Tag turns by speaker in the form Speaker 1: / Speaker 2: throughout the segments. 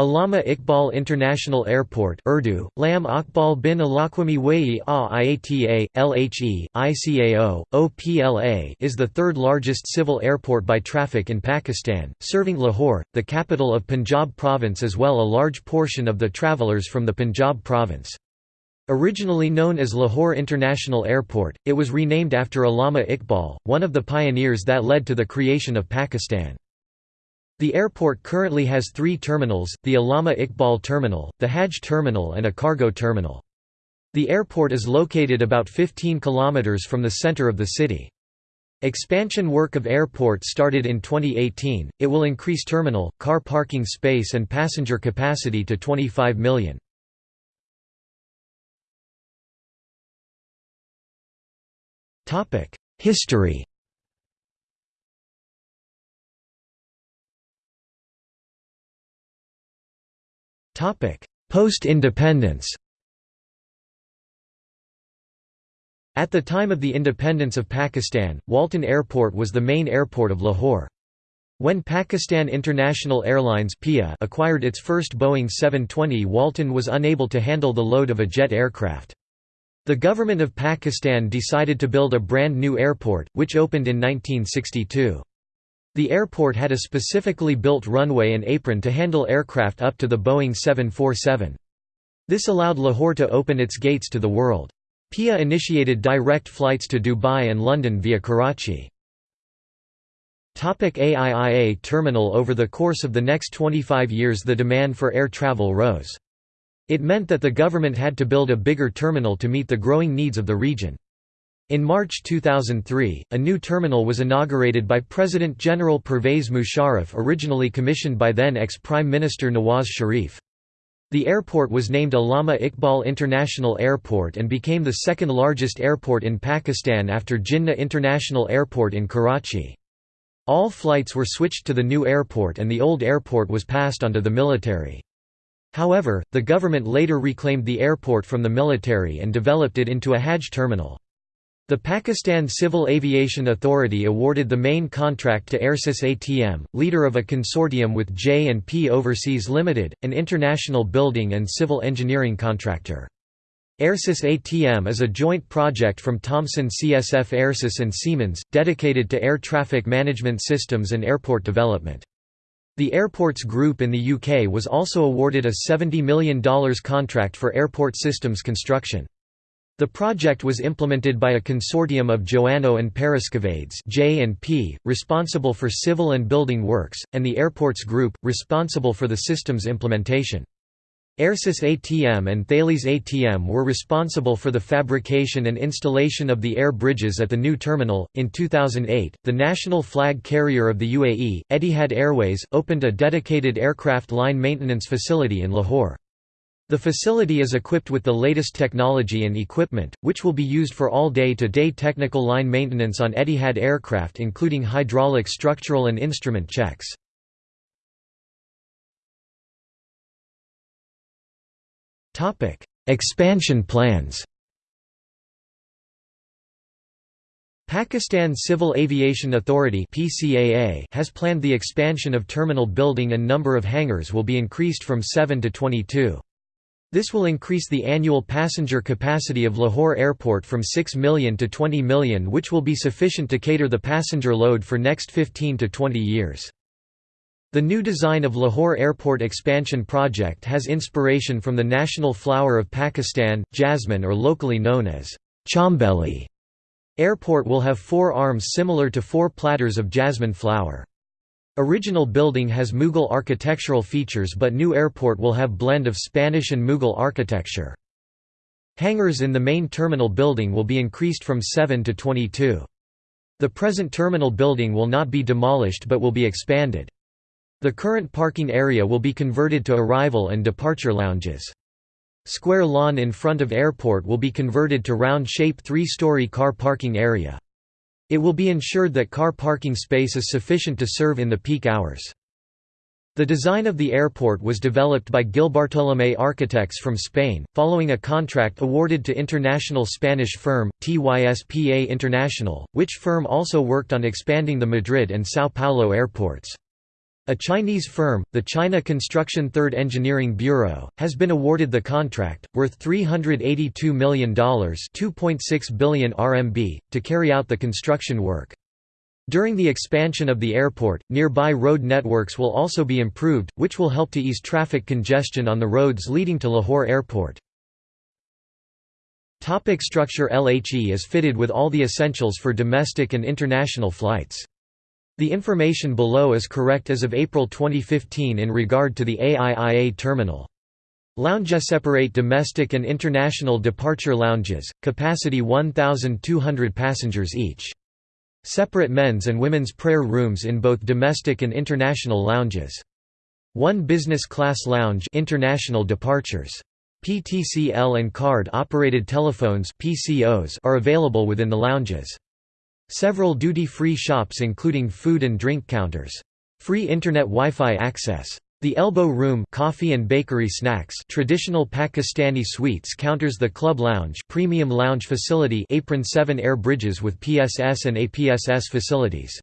Speaker 1: Allama Iqbal International Airport Urdu, Lam Akbal bin Alakwami Wayi A IATA, LHE, ICAO, OPLA is the third largest civil airport by traffic in Pakistan, serving Lahore, the capital of Punjab province as well a large portion of the travellers from the Punjab province. Originally known as Lahore International Airport, it was renamed after Allama Iqbal, one of the pioneers that led to the creation of Pakistan. The airport currently has three terminals, the Allama Iqbal Terminal, the Hajj Terminal and a cargo terminal. The airport is located about 15 kilometers from the center of the city. Expansion work of airport started in 2018, it will increase terminal, car parking space and passenger capacity to 25 million. History Post-independence At the time of the independence of Pakistan, Walton Airport was the main airport of Lahore. When Pakistan International Airlines (PIA) acquired its first Boeing 720 Walton was unable to handle the load of a jet aircraft. The government of Pakistan decided to build a brand new airport, which opened in 1962. The airport had a specifically built runway and apron to handle aircraft up to the Boeing 747. This allowed Lahore to open its gates to the world. PIA initiated direct flights to Dubai and London via Karachi. AIIA terminal Over the course of the next 25 years the demand for air travel rose. It meant that the government had to build a bigger terminal to meet the growing needs of the region. In March 2003, a new terminal was inaugurated by President General Pervez Musharraf originally commissioned by then ex-Prime Minister Nawaz Sharif. The airport was named Allama Iqbal International Airport and became the second largest airport in Pakistan after Jinnah International Airport in Karachi. All flights were switched to the new airport and the old airport was passed on to the military. However, the government later reclaimed the airport from the military and developed it into a Hajj terminal. The Pakistan Civil Aviation Authority awarded the main contract to Airsys ATM, leader of a consortium with J&P Overseas Limited, an international building and civil engineering contractor. Airsys ATM is a joint project from Thomson CSF Airsys and Siemens, dedicated to air traffic management systems and airport development. The Airports Group in the UK was also awarded a $70 million contract for airport systems construction. The project was implemented by a consortium of Joannou and Paraskevaides J&P, responsible for civil and building works, and the Airports Group, responsible for the system's implementation. Airsys ATM and Thales ATM were responsible for the fabrication and installation of the air bridges at the new terminal. In 2008, the national flag carrier of the UAE, Etihad Airways, opened a dedicated aircraft line maintenance facility in Lahore. The facility is equipped with the latest technology and equipment, which will be used for all day-to-day -day technical line maintenance on Etihad aircraft including hydraulic structural and instrument checks. Expansion plans Pakistan Civil Aviation Authority has planned the expansion of terminal building and number of hangars will be increased from 7 to 22. This will increase the annual passenger capacity of Lahore Airport from 6 million to 20 million which will be sufficient to cater the passenger load for next 15 to 20 years. The new design of Lahore Airport expansion project has inspiration from the national flower of Pakistan, jasmine or locally known as chambeli. Airport will have four arms similar to four platters of jasmine flower. Original building has Mughal architectural features but new airport will have blend of Spanish and Mughal architecture. Hangars in the main terminal building will be increased from 7 to 22. The present terminal building will not be demolished but will be expanded. The current parking area will be converted to arrival and departure lounges. Square lawn in front of airport will be converted to round-shape three-story car parking area. It will be ensured that car parking space is sufficient to serve in the peak hours. The design of the airport was developed by Gilbartolomé Architects from Spain, following a contract awarded to international Spanish firm, TYSPA International, which firm also worked on expanding the Madrid and São Paulo airports. A Chinese firm, the China Construction Third Engineering Bureau, has been awarded the contract, worth $382 million (2.6 billion RMB), to carry out the construction work. During the expansion of the airport, nearby road networks will also be improved, which will help to ease traffic congestion on the roads leading to Lahore Airport. Topic structure LHE is fitted with all the essentials for domestic and international flights. The information below is correct as of April 2015 in regard to the AIIA terminal. Lounges separate domestic and international departure lounges, capacity 1,200 passengers each. Separate men's and women's prayer rooms in both domestic and international lounges. One business class lounge international departures. PTCL and card-operated telephones PCOs are available within the lounges. Several duty-free shops including food and drink counters. Free internet Wi-Fi access. The Elbow Room coffee and bakery snacks traditional Pakistani sweets counters the Club Lounge premium lounge facility apron 7 air bridges with PSS and APSS facilities.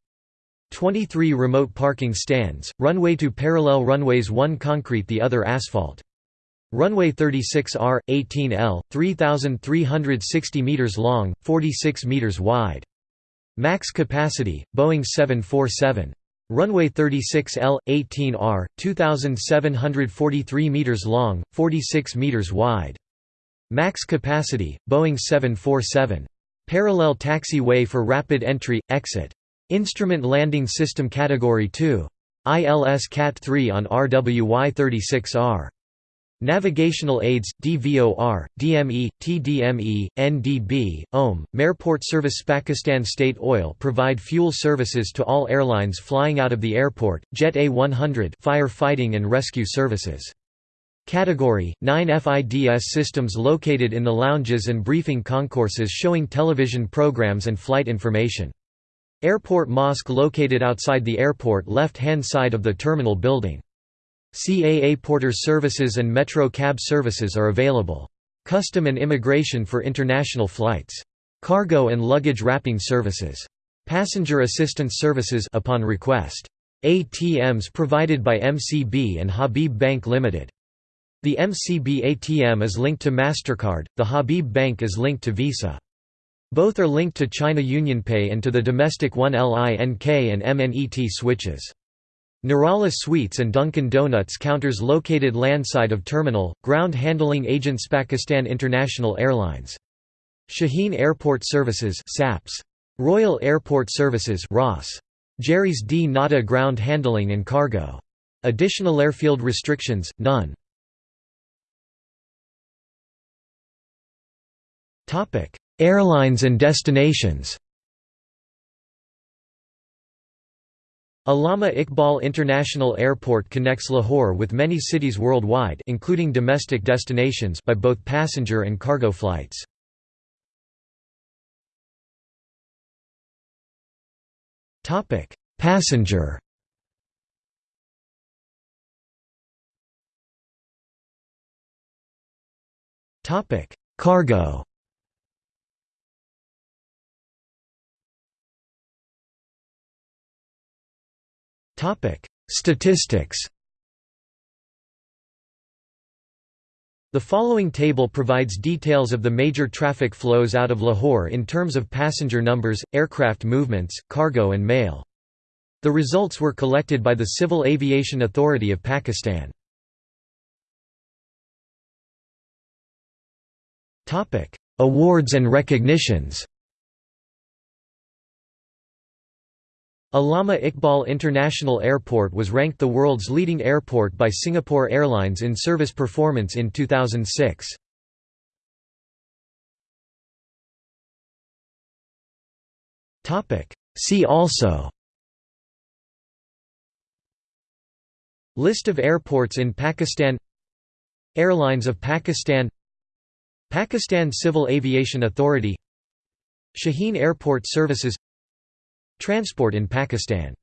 Speaker 1: 23 remote parking stands, runway to parallel runways one concrete the other asphalt. Runway 36R, 18L, 3,360 meters long, 46 meters wide. Max capacity, Boeing 747. Runway 36L, 18R, 2,743 meters long, 46 meters wide. Max capacity, Boeing 747. Parallel taxiway for rapid entry, exit. Instrument Landing System Category 2. ILS Cat 3 on RWY 36R. Navigational aids, DVOR, DME, TDME, NDB, OM, Mairport Service Pakistan State Oil provide fuel services to all airlines flying out of the airport, Jet A100 fire fighting and rescue services. Category 9 FIDS systems located in the lounges and briefing concourses showing television programs and flight information. Airport mosque located outside the airport left-hand side of the terminal building. CAA Porter services and Metro cab services are available. Custom and immigration for international flights. Cargo and luggage wrapping services. Passenger assistance services upon request. ATMs provided by MCB and Habib Bank Limited. The MCB ATM is linked to MasterCard, the Habib Bank is linked to Visa. Both are linked to China UnionPay and to the domestic 1LINK and MNET switches. Nirala Sweets and Dunkin' Donuts counters located landside of terminal, ground handling agents Pakistan International Airlines. Shaheen Airport Services SAPS. Royal Airport Services ROS. Gerry's dnata Ground Handling and Cargo. Additional airfield restrictions, none. Airlines and destinations Allama Iqbal International Airport connects Lahore with many cities worldwide including domestic destinations by both passenger and cargo flights. Passenger Cargo Statistics The following table provides details of the major traffic flows out of Lahore in terms of passenger numbers, aircraft movements, cargo and mail. The results were collected by the Civil Aviation Authority of Pakistan. Awards and recognitions Allama Iqbal International Airport was ranked the world's leading airport by Singapore Airlines in service performance in 2006. See also List of airports in Pakistan Airlines of Pakistan Pakistan Civil Aviation Authority Shaheen Airport Services Transport in Pakistan